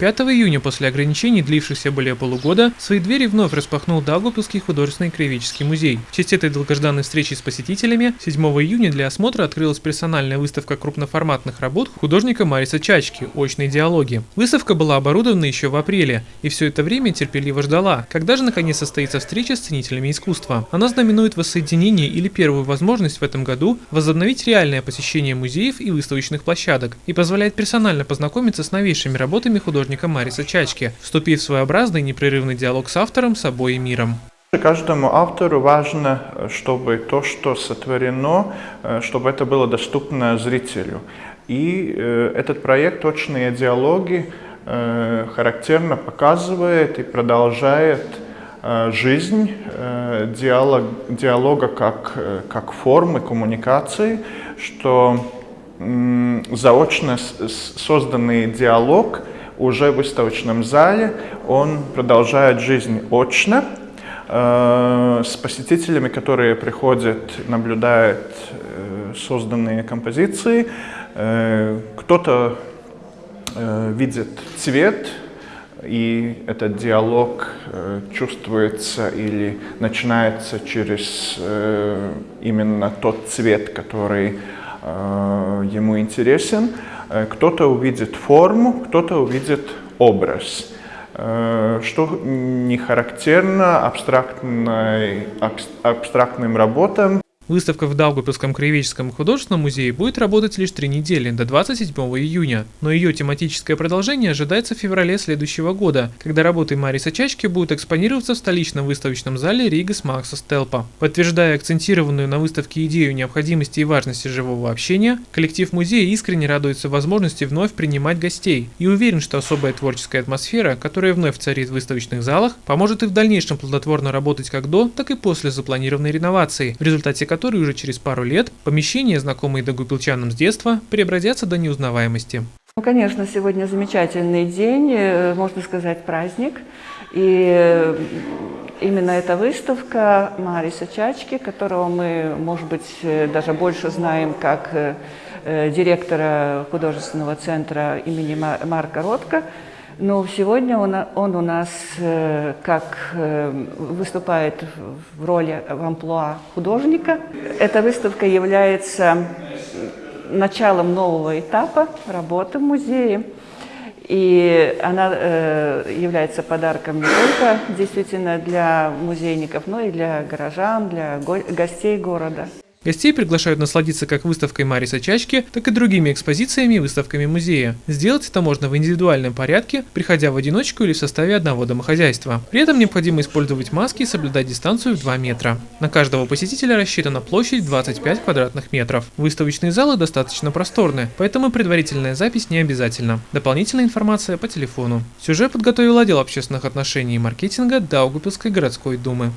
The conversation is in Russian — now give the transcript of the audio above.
5 июня после ограничений, длившихся более полугода, свои двери вновь распахнул Даугавпилский художественный краеведческий музей. В честь этой долгожданной встречи с посетителями 7 июня для осмотра открылась персональная выставка крупноформатных работ художника Мариса Чачки «Очные диалоги». Выставка была оборудована еще в апреле, и все это время терпеливо ждала, когда же наконец состоится встреча с ценителями искусства. Она знаменует воссоединение или первую возможность в этом году возобновить реальное посещение музеев и выставочных площадок и позволяет персонально познакомиться с новейшими работами художника художника Мариса Чачки, вступив в своеобразный непрерывный диалог с автором, собой и миром. Каждому автору важно, чтобы то, что сотворено, э, чтобы это было доступно зрителю. И э, этот проект «Точные диалоги» э, характерно показывает и продолжает жизнь диалог, диалога как, как формы коммуникации, что заочно созданный диалог – уже в выставочном зале, он продолжает жизнь очно, э, с посетителями, которые приходят, наблюдают э, созданные композиции. Э, кто-то видит цвет, и этот диалог чувствуется или начинается через именно тот цвет, который ему интересен. Кто-то увидит форму, кто-то увидит образ, э, что не характерно абстрактным работам. Выставка в Даугавпилском краеведческом художественном музее будет работать лишь три недели, до 27 июня, но ее тематическое продолжение ожидается в феврале следующего года, когда работы Мариса Чачки будут экспонироваться в столичном выставочном зале Ригас Макса Стелпа. Подтверждая акцентированную на выставке идею необходимости и важности живого общения, коллектив музея искренне радуется возможности вновь принимать гостей и уверен, что особая творческая атмосфера, которая вновь царит в выставочных залах, поможет и в дальнейшем плодотворно работать как до, так и после запланированной реновации, в результате которой которой уже через пару лет помещения, знакомые дагупилчанам с детства, преобразятся до неузнаваемости. Ну, конечно, сегодня замечательный день, э, можно сказать, праздник. И э, именно эта выставка Мариса Чачки, которого мы, может быть, э, даже больше знаем как директора художественного центра имени Марка Ротко, но сегодня он, он у нас э, как э, выступает в роли в амплуа художника. Эта выставка является началом нового этапа работы в музее. И она э, является подарком не только действительно для музейников, но и для горожан, для го гостей города. Гостей приглашают насладиться как выставкой Мариса Чачки, так и другими экспозициями и выставками музея. Сделать это можно в индивидуальном порядке, приходя в одиночку или в составе одного домохозяйства. При этом необходимо использовать маски и соблюдать дистанцию в 2 метра. На каждого посетителя рассчитана площадь 25 квадратных метров. Выставочные залы достаточно просторны, поэтому предварительная запись не обязательна. Дополнительная информация по телефону. Сюжет подготовил отдел общественных отношений и маркетинга Даугупилской городской думы.